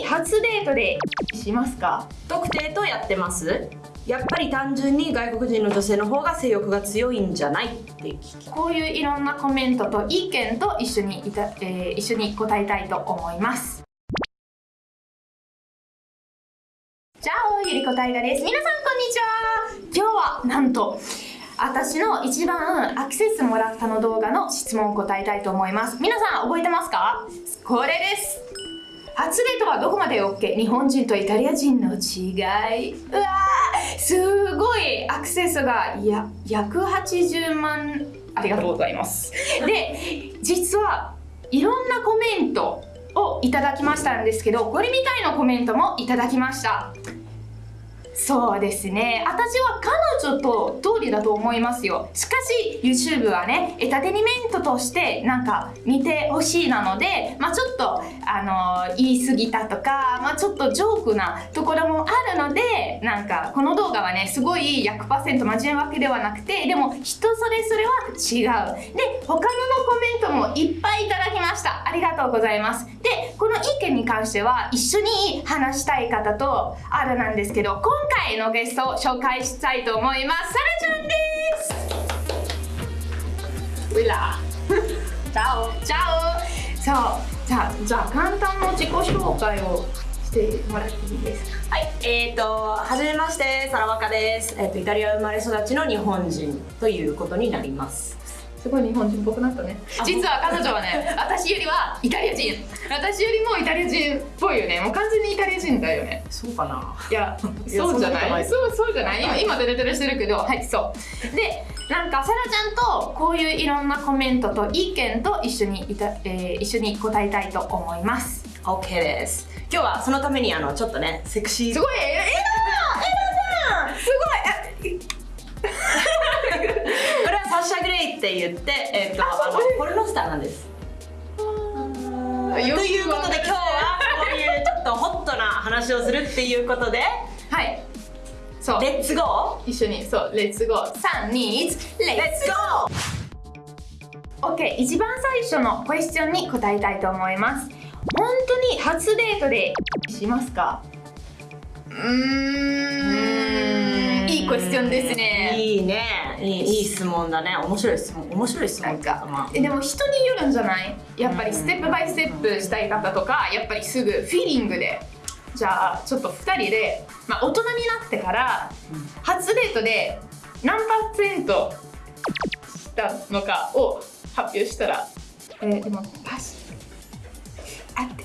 に初デートでしますか？特定とやってます。やっぱり単純に外国人の女性の方が性欲が強いんじゃないって聞きこういういろんなコメントと意見と一緒にいた、えー一緒に答えたいと思います。じゃあゆりこたいがです。皆さんこんにちは。今日はなんと私の一番アクセスもらったの動画の質問を答えたいと思います。皆さん覚えてますか？これです初デートはどこまで OK? 日本人とイタリア人の違い。うわーすごいアクセスがや約80万。ありがとうございます。で実はいろんなコメントをいただきましたんですけどこれみたいなコメントもいただきました。そうですね。私は彼女と通りだと思いますよ。しかし YouTube はねエターテインメントとしてなんか見てほしいなのでまあちょっとあの言い過ぎたとかまあちょっとジョークなところもあるのでなんかこの動画はねすごい100%真面目わけではなくてでも人それぞれは違う。で他ののコメントもいっぱいいただきました。ありがとうございます。でこの意見に関しては一緒に話したい方とあるなんですけど今回のゲストを紹介したいと思います。サラちゃんです。ウィラチャオ。チャオそうじゃあじゃあ簡単な自己紹介をしてもらっていいですか？はいえーとはじめましてサラワカです、えー、とイタリア生まれ育ちの日本人ということになります。すごい日本人っぽくなったね。あ実は彼女はね私よりはイタリア人。私よりもイタリア人っぽいよね。もう完全にイタリア人だよね。そうかな。いやいやそうじゃない？そうそうじゃない？今今デレデレしてるけど。はいそう。でなんかサラちゃんとこういういろんなコメントと意見と一緒にいた、えー一緒に答えたいと思います。OK です。今日はそのためにあのちょっとねセクシー。すごいえエラさんエラさんすごいこれはサッシャ・グレイって言って、えっとポルノスターなんです。ということで今日はこういうちょっとホットな話をするっていうことではい。そう。レッツゴ一緒に。そう。レッツゴー321レッーレッツツゴー OK 一番最初のクエスチョンに答えたいと思います。本当に初デートでしますか？うーん。いいクエスチョンですね。いいねいいいい質問だね。面白い質問。面白い質問。か。まあ。えでも人によるんじゃない？やっぱりステップバイステップしたい方とかやっぱりすぐフィーリングでじゃあちょっと2人で、まあ、大人になってから初デートで何パーセントしたのかを発表したらえーでもパス。あって。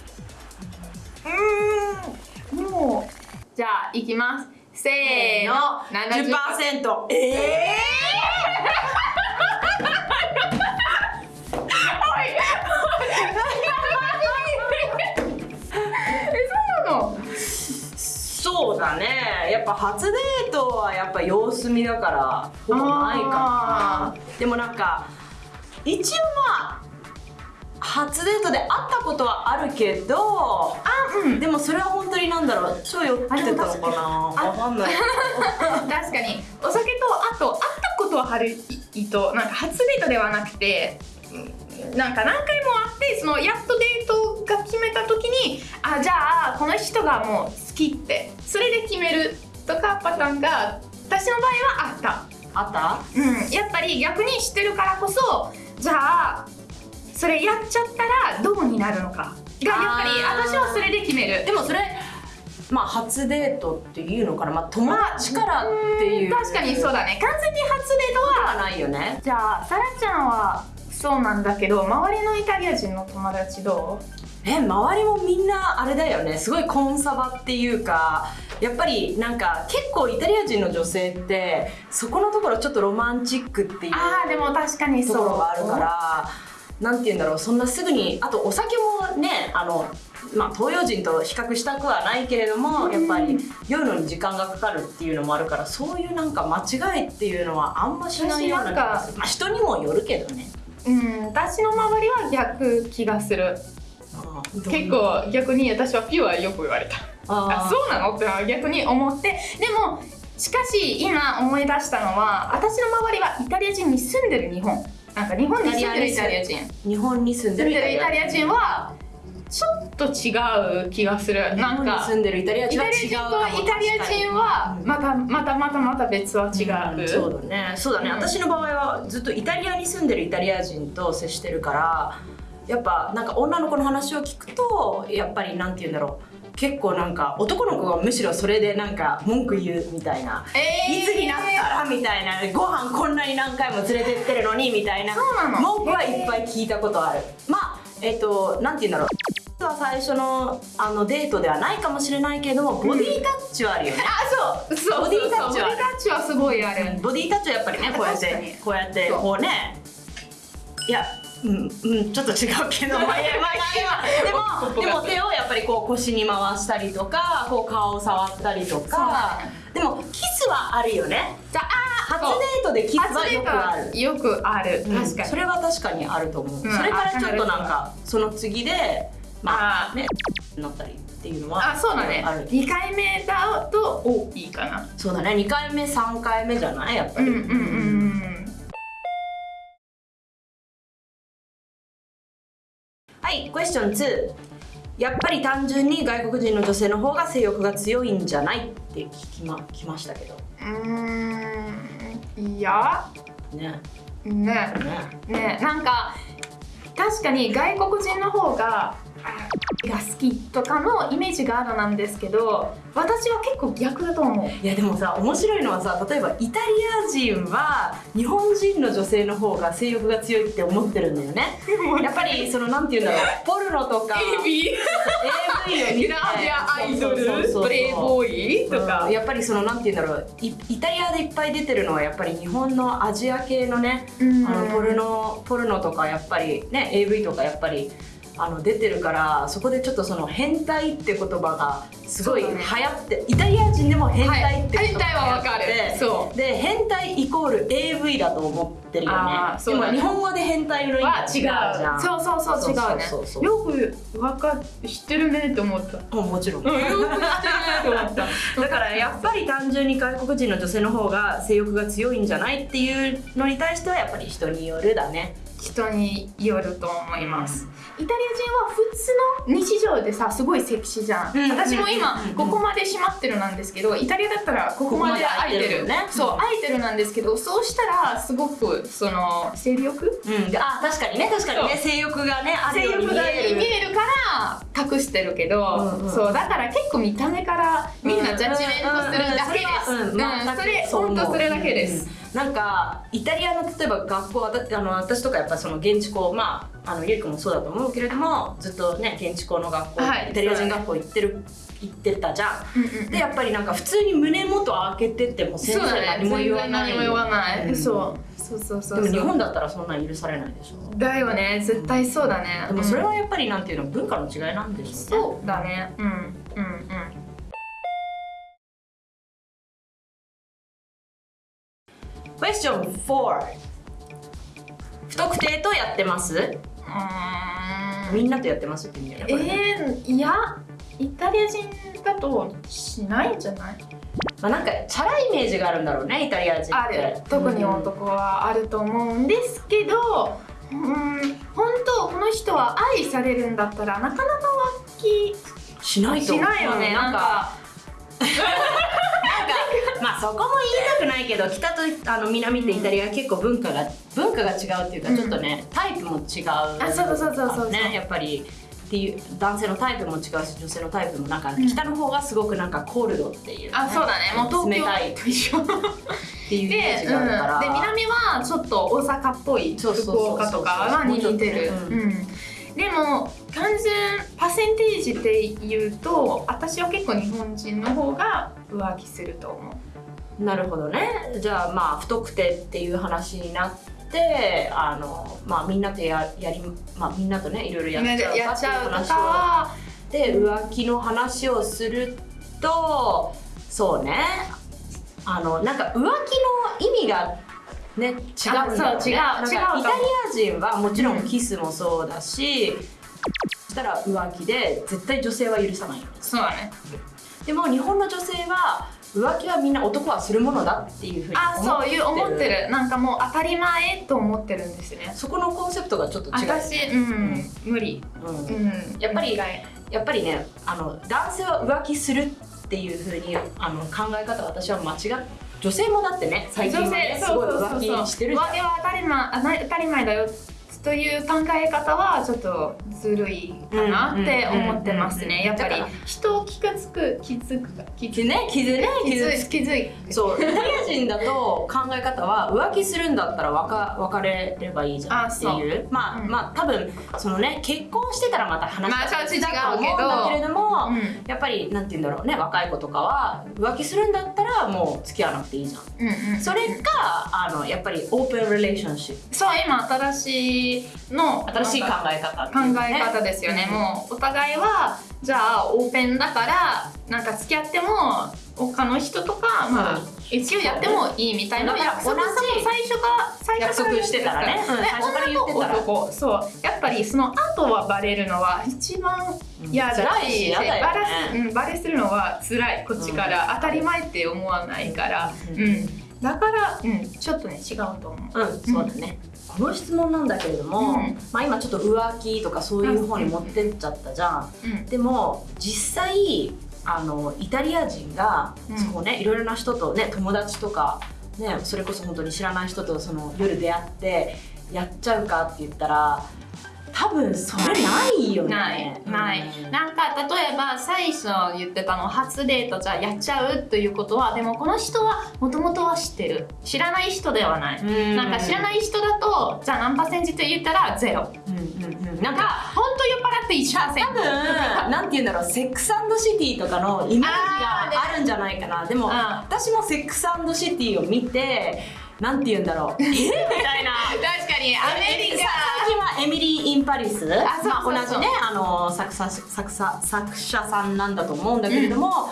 うーん。もうじゃあいきます。せーの。70% 10%えええそだね。やっぱ初デートはやっぱ様子見だからほぼないかあなでもなんか一応まあ初デートで会ったことはあるけどあうん。でもそれは本当になんだろう超酔ってたのかな。わかんない。確かに。お酒とあと会ったことはあるとなんか初デートではなくてうんなんか何回も会ってそのやっとデートが決めた時にあじゃあこの人がもう好きって。それで決めるとかパターンが私の場合はあった。あった？うん、やっぱり逆に知ってるからこそじゃあそれやっちゃったらどうになるのか。がやっぱり私はそれで決める。でもそれまあ初デートっていうのかな。まあ友達からっていう。確かにそうだね。完全に初デートははないよね。じゃあサラちゃんはそうなんだけど周りのイタリア人の友達どえ周りもみんなあれだよね。すごいコンサバっていうかやっぱりなんか結構イタリア人の女性ってそこのところちょっとロマンチックっていううああでも確かにとそう。ころがあるからなんて言うんだろう。そんなすぐにあとお酒もねあのまあ東洋人と比較したくはないけれどもやっぱり酔うのに時間がかかるっていうのもあるからそういうなんか間違いっていうのはあんましないような気がする。まあ人にもよるけどね。うん私の周りは逆気がする結構逆に私はピュアよく言われた。ああそうなの？って逆に思って。でもしかし今思い出したのは私の周りはイタリア人に住んでる日本。なんか日本に住んでるイタリア人。日本に住んでるイタリア人。はちょっと違う気がする。なん日本にか住んでるイタリアイ人とイタリア人はまたまたまたまた別は違う、うんそうだね。そうだね、うん私の場合はずっとイタリアに住んでるイタリア人と接してるからやっぱなんか女の子の話を聞くとやっぱりなんて言うんだろう。結構なんか男の子がむしろそれでなんか文句言うみたいな、えー。いつになったらみたいな。ご飯こんなに何回も連れてってるのにみたいな。文句はいっぱい聞いたことある。まあえっ、となんて言うんだろう。は最初のあのデートではないかもしれないけどもボディタッチはあるよね、あそう。そうボディタッチはボディタッチはすごいある。ボディタッチはやっぱりねこうやってこうやってこうね。いやうんうんちょっと違うけど。まあまあでもでも手をやっぱりこう腰に回したりとかこう顔を触ったりとか。でもキスはあるよね。じゃあ初デートでキスはよくある。よくある。うん。確かに、それは確かにあると思う、うん。それからちょっとなんかその次でまああねなったりっていうのはあそうだね。ある。2回目だと多いかな。そうだね。2回目3回目じゃない？やっぱり、うんうんうんはい、クエスチョン2。やっぱり単純に外国人の女性の方が性欲が強いんじゃないって聞きまきましたけど。うーんいやね。ねね。ねなんか確かに外国人の方があが好きとかのイメージがあるなんですけど私は結構逆だと思う。いやでもさ面白いのはさ例えばイタリア人は日本人の女性の方が性欲が強いって思ってるんだよね。やっぱりそのなんて言うんだろう。ポルノとか。AV を見てアアイドル。プレイボーイとか。うん。やっぱりそのなんて言うんだろう。イイタリアでいっぱい出てるのはやっぱり日本のアジア系のねうん。あのポルノポルノとかやっぱりね AV とかやっぱりあの出てるからそこでちょっとその変態って言葉がすごい流行って、イタリア人でも変態って言葉が流行ってそうで変態イコール AV だと思ってるよねそうだねでも日本語で変態の意味違うじゃんそうそうそう違うねそうそうよくわか知ってるねって思ったうんもちろんうんよく知ってるねって思っただからやっぱり単純に外国人の女性の方が性欲が強いんじゃないっていうのに対してはやっぱり人によるだね人によると思います。イタリア人は普通の日常でさすごいセクシーじゃん、うん私も今うん。ここまで閉まってるなんですけどイタリアだったらここまで開いてる。ね。そう開いてるなんですけどそうしたらすごくその性欲うん。であ確かにね確かにね。性欲がねある性ように見える。見えるから隠してるけど、うんうんそうだから結構見た目からみんなジャッジメントするだけです、うんそれ本当それだけです、うんなんかイタリアの例えば学校私あの私とかやっぱその現地校まああのゆりくんもそうだと思うけれどもずっとね現地校の学校、はいイタリア人学校行ってる行ってたじゃん。うんうんうん。でやっぱりなんか普通に胸元開けてっても先生何も言わない。全然何も言わない、う。んそうそうそうそう。でも日本だったらそんなん許されないでしょ。だよね。絶対そうだね。でもそれうん。はやっぱりなんていうの文化の違いなんでしょうね。そうだね。うん。うん。うんクエスチョン4不特定とやってます？みんなとやってますって意味だよねえー、いやイタリア人だとしないんじゃない？まあ、なんかチャラいイメージがあるんだろうねイタリア人ある。特に男はあると思うんですけどうん本当この人は愛されるんだったらなかなか浮しないと気しないよね、うんなんか まあそこも言いたくないけど北とあの南ってイタリアは結構文化が文化が違うっていうかうん。ちょっとね、タイプも違う。あそうそうそうそうねやっぱりっていう男性のタイプも違うし女性のタイプもなんか北の方がすごくなんかコールドっていう、あそうだね。もう東京。冷たい。っと一緒ていうイメーで,、ジがあるから、うん、で南はちょっと大阪っぽい福岡とかは似てる。でも単純パーセンテージで言うと私は結構日本人の方が浮気すると思う。なるほどね。じゃあまあ不特定っていう話になってあの、まあ、みんなとややり、まあ、みんなとねいろいろやっちゃうやか話で浮気の話をするとそうね。あのなんか浮気の意味がね違うね。あそう違う違うイタリア人はもちろんキスもそうだし、そしたら浮気で絶対女性は許さないそうだね。でも日本の女性は浮気はみんな男はするものだっていうふうにあそういう思ってる。なんかもう当たり前と思ってるんですね。そこのコンセプトがちょっと違う、私うん、無理。うん。うんやっぱりやっぱりねあの男性は浮気するっていうふうにあの考え方私は間違っ女性もだってね最近はねすごい浮気してるじゃん。浮気は当たり前当たり前だよという考え方はちょっとずるいかなって思ってますね。やっぱり人を傷つく傷つく傷傷ね傷ね傷つ傷傷いそうイタリア人だと考え方は浮気するんだったら別別れればいいじゃんっていうまあ、うんまあ多分そのね結婚してたらまた話が違うと思うんだけれども、うんやっぱりなんて言うんだろうね若い子とかは浮気するんだったらもう付き合わなくていいじゃん。うんうんそれかあのやっぱりオープンリレーションシップそう今新しいの新しい考え方考え方ですよね、もうお互いはじゃあオープンだからなんか付き合っても他の人とか、まあうん。一応やってもいいみたいな。だから約束同じ最初から最初から約束してたらね。うんで最初から言ってたら。男。そう。やっぱりその後はバレるのは一番嫌だ辛いし嫌だよね。バラすうん、バレするのは辛い。こっちから、当たり前って思わないから、ううんん。だから、うん、ちょっとね違うと思う。うん、そうだね。この質問なんだけれども、うん。まあ今ちょっと浮気とかそういう方に持ってっちゃったじゃん。うん。でも実際あのイタリア人が、うん。そうねいろいろな人とね友達とかねそれこそ本当に知らない人とその夜出会ってやっちゃうかって言ったら多分それないよね。ないない、うん。なんか例えば最初言ってたの初デートじゃあやっちゃうということはでもこの人はもともとは知ってる。知らない人ではない、うん。なんか知らない人だとじゃあ何パーセントって言ったらゼロ。うんうんうん、ななんんかか本当酔っ払って1%パーセン多分なんて言うんだろうセックスシティとかのイメージがあるんじゃないかな。でも、うん私もセックスシティを見てなんて言うんだろう。え みたいな にアメリカ。最近はエミリー・イン・パリス。あそうそうそう。まあ、同じねあの作者作者作者さんなんだと思うんだけれども、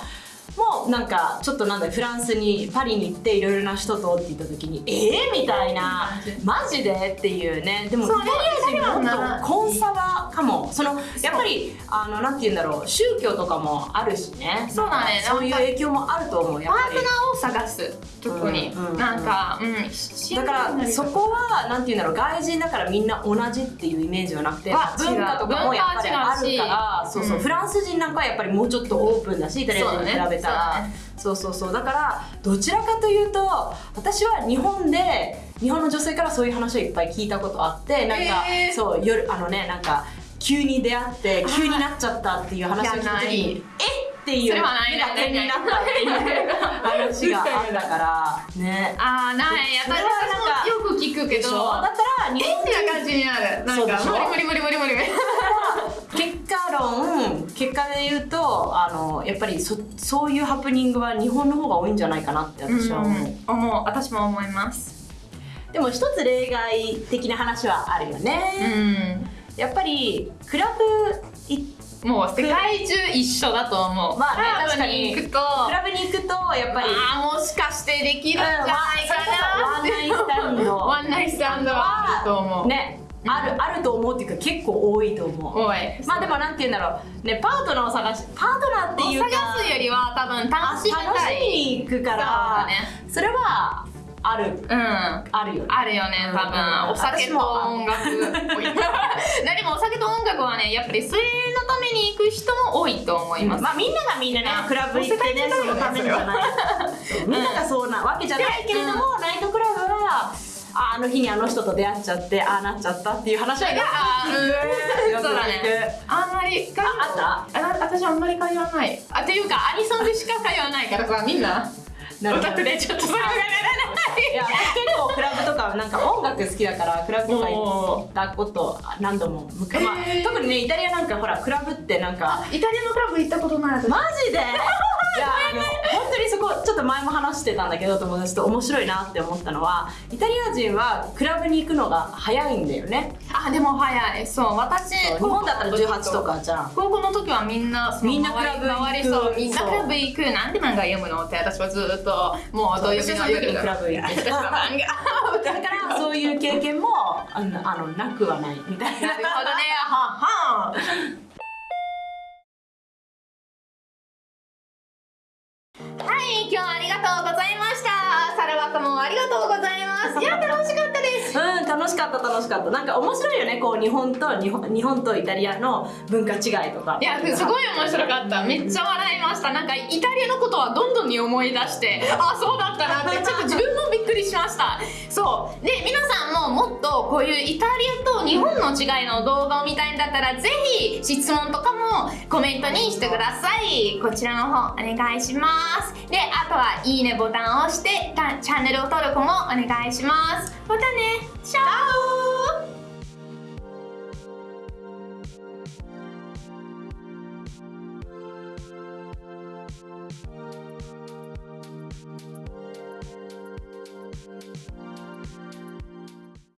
もうなんかちょっとなんだフランスにパリに行っていろいろな人とって言った時にえー、みたいな。マジで？っていうね。でもイタリア人とコンサバかも。そのやっぱりあのなんて言うんだろう。宗教とかもあるしね。そうだね。そういう影響もあると思うやっぱり。パートナーを探す特に、うんうんなんか、うん、しだからそこはなんて言うんだろう。外人だからみんな同じっていうイメージはなくてあ文化とかもやっぱりあるからそうそう、うん。フランス人なんかはやっぱりもうちょっとオープンだしイタリア人に比べね。そう,、そうそう。だからどちらかというと私は日本で日本の女性からそういう話をいっぱい聞いたことあってなんか、へーそう夜あのねなんか急に出会って急になっちゃったっていう話を聞いた時に え？っていう目が点になったっていう話があったから。ね あーない。私それはなんかもよく聞くけど。だったら日本エッチな感じになる。なんか無理無理無理無理無理結果論結果で言うとあのやっぱりそそういうハプニングは日本の方が多いんじゃないかなって私は思う、うん。思う。私も思います。でも一つ例外的な話はあるようね、ん。やっぱりクラブいもう世界中一緒だと思う。まあねクラブ確かにに行くと。クラブに行くとやっぱりあーもしかしてできるんじゃないかなワンナイスタンド。ワンナイスタンドはあると思う。ねあるあると思うっていうか結構多いと思う。おい。まあでもなんて言うんだろう。ねパートナーを探しパートナーっていうか探すよりは多分楽しみ楽しみに行くかそうらだね。それはある。うん。あるよ。ねあるよね多うん。分お酒と音楽。何もお酒と音楽はねやっぱりそれのために行く人も多いと思います、まあみんながみんなねうん。クラブ行ってねそのためにじゃないそうみんながそうなわけじゃないけれども、ナイトクラブはああの日にあの人と出会っちゃってああなっちゃったっていう話はよく聞くよく聞く。そうだね。あんまり会話あああ私あんまり会話ない。あっていうかアニソンでしか会話ないから。さみんな。オタクでちょっとそれがならない。いや私結構クラブとかなんか音楽好きだからクラブとか行おったこと何度もむか、まあえー。特にねイタリアなんかほらクラブってなんか。イタリアのクラブ行ったことない。私。マジで？いやあの本当にそこちょっと前も話してたんだけど友達と面白いなって思ったのはイタリア人はクラブに行くのが早いんだよね。あでも早い。そう私日本だったら18とかじゃん。高校の時はみんなみんなクラブ行く。周りそう。みんなクラブ行く。なんで漫画読むのって私はずっともう土曜日の夜私はクラブ行って私は漫画だからそういう経験もあのあのなくはない。みたいな。なるほどね。はははい楽しかった楽しかった。なんか面白いよね。こう日本と日本日本とイタリアの文化違いとか。いやすごい面白かった。めっちゃ笑いました。なんかイタリアのことはどんどんに思い出してあそうだったなって。ちょっと自分もびっくりしました。そう。で皆さんももっとこういうイタリアと日本の違いの動画を見たいんだったらぜひ質問とかもコメントにしてください。こちらの方お願いします。であとはいいねボタンを押してチャンネル登録もお願いします。またねチャオ